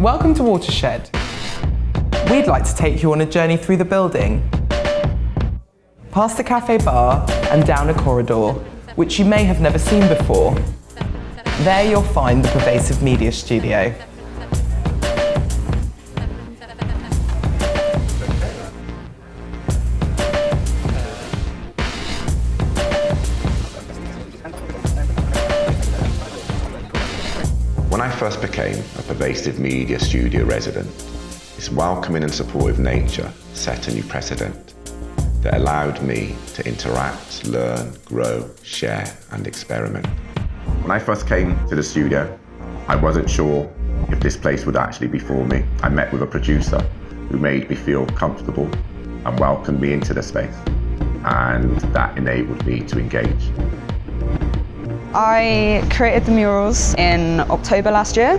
Welcome to Watershed. We'd like to take you on a journey through the building, past the cafe bar and down a corridor, which you may have never seen before. There you'll find the Pervasive Media Studio. When I first became a Pervasive Media Studio resident, its welcoming and supportive nature set a new precedent that allowed me to interact, learn, grow, share and experiment. When I first came to the studio, I wasn't sure if this place would actually be for me. I met with a producer who made me feel comfortable and welcomed me into the space and that enabled me to engage. I created the murals in October last year.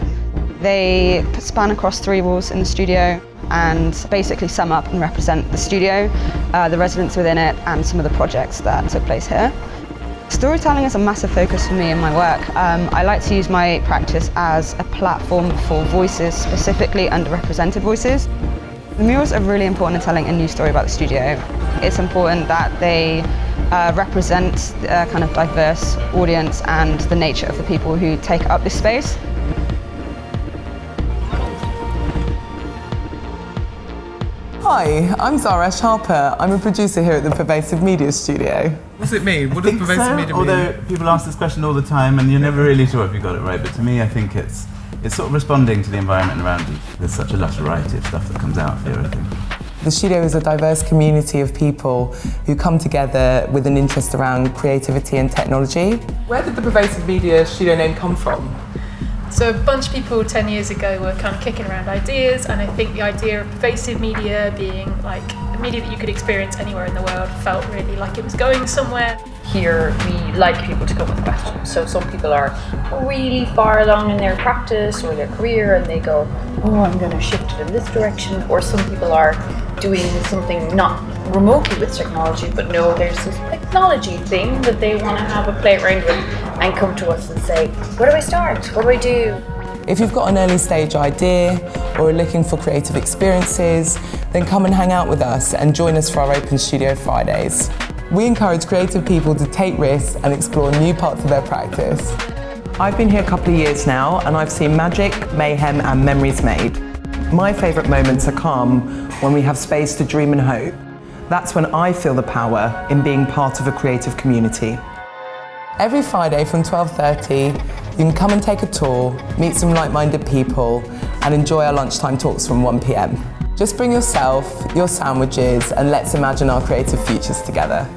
They span across three walls in the studio and basically sum up and represent the studio, uh, the residents within it and some of the projects that took place here. Storytelling is a massive focus for me in my work. Um, I like to use my practice as a platform for voices, specifically underrepresented voices. The murals are really important in telling a new story about the studio. It's important that they uh, represent a kind of diverse audience and the nature of the people who take up this space. Hi, I'm Zara Harper. I'm a producer here at the Pervasive Media Studio. What's it mean? What does pervasive so, media although mean? Although people ask this question all the time and you're never really sure if you got it right, but to me I think it's it's sort of responding to the environment around you. There's such a lush variety of stuff that comes out here, I think. The studio is a diverse community of people who come together with an interest around creativity and technology. Where did the Pervasive Media Studio name come from? So a bunch of people 10 years ago were kind of kicking around ideas and I think the idea of pervasive media being like media that you could experience anywhere in the world felt really like it was going somewhere. Here we like people to come with questions. So some people are really far along in their practice or their career and they go, oh I'm going to shift it in this direction or some people are doing something not remotely with technology but no there's this technology thing that they want to have a play around with and come to us and say where do I start? What do I do? If you've got an early stage idea or are looking for creative experiences, then come and hang out with us and join us for our Open Studio Fridays. We encourage creative people to take risks and explore new parts of their practice. I've been here a couple of years now and I've seen magic, mayhem and memories made. My favourite moments are calm when we have space to dream and hope. That's when I feel the power in being part of a creative community. Every Friday from 12.30, you can come and take a tour, meet some like-minded people, and enjoy our lunchtime talks from 1pm. Just bring yourself, your sandwiches, and let's imagine our creative futures together.